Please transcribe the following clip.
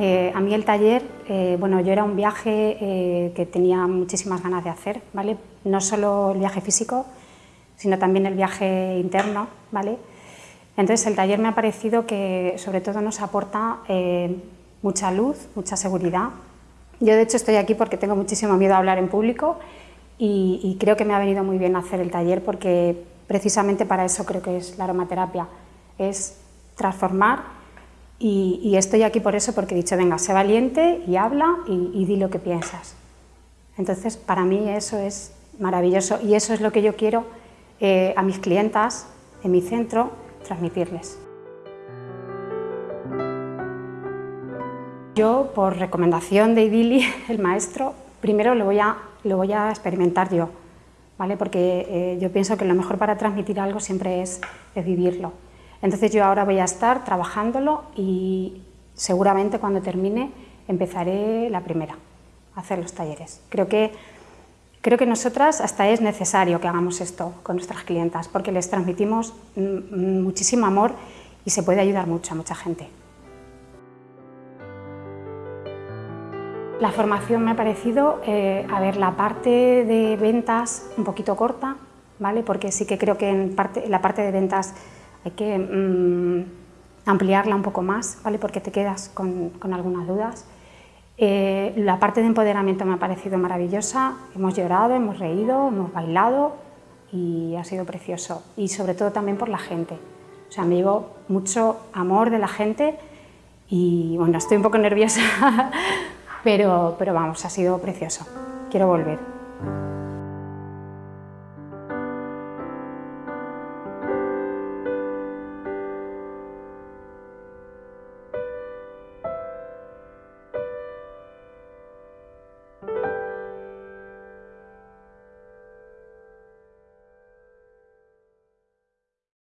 Eh, a mí el taller, eh, bueno, yo era un viaje eh, que tenía muchísimas ganas de hacer, ¿vale? No solo el viaje físico, sino también el viaje interno, ¿vale? Entonces el taller me ha parecido que sobre todo nos aporta mucha luz, mucha seguridad. Yo de hecho estoy aquí porque tengo muchísimo miedo a hablar en público y, y creo que me ha venido muy bien hacer el taller porque precisamente para eso creo que es la aromaterapia, es transformar y, estoy aquí por eso, porque he dicho, venga, sé valiente y habla y, di lo que piensas. Entonces, para mí eso es maravilloso y eso es lo que yo quiero eh, a mis clientas en mi centro transmitirles. Yo, por recomendación de Idili, el maestro, primero lo voy a, lo voy a experimentar yo, ¿vale? porque eh, yo pienso que lo mejor para transmitir algo siempre es vivirlo. Entonces yo ahora voy a estar trabajándolo y seguramente cuando termine empezaré la primera a hacer los talleres. Creo que, creo que nosotras hasta es necesario que hagamos esto con nuestras clientas porque les transmitimos muchísimo amor y se puede ayudar mucho a mucha gente. La formación me ha parecido, eh, a ver, la parte de ventas un poquito corta, ¿vale? porque sí que creo que en la parte de ventas hay que mm, ampliarla un poco más, ¿vale? porque te quedas con, algunas dudas. Eh, la parte de empoderamiento me ha parecido maravillosa, hemos llorado, hemos reído, hemos bailado y ha sido precioso. Y sobre todo también por la gente. O sea, me llevo mucho amor de la gente y bueno, estoy un poco nerviosa, pero, pero vamos, ha sido precioso. Quiero volver.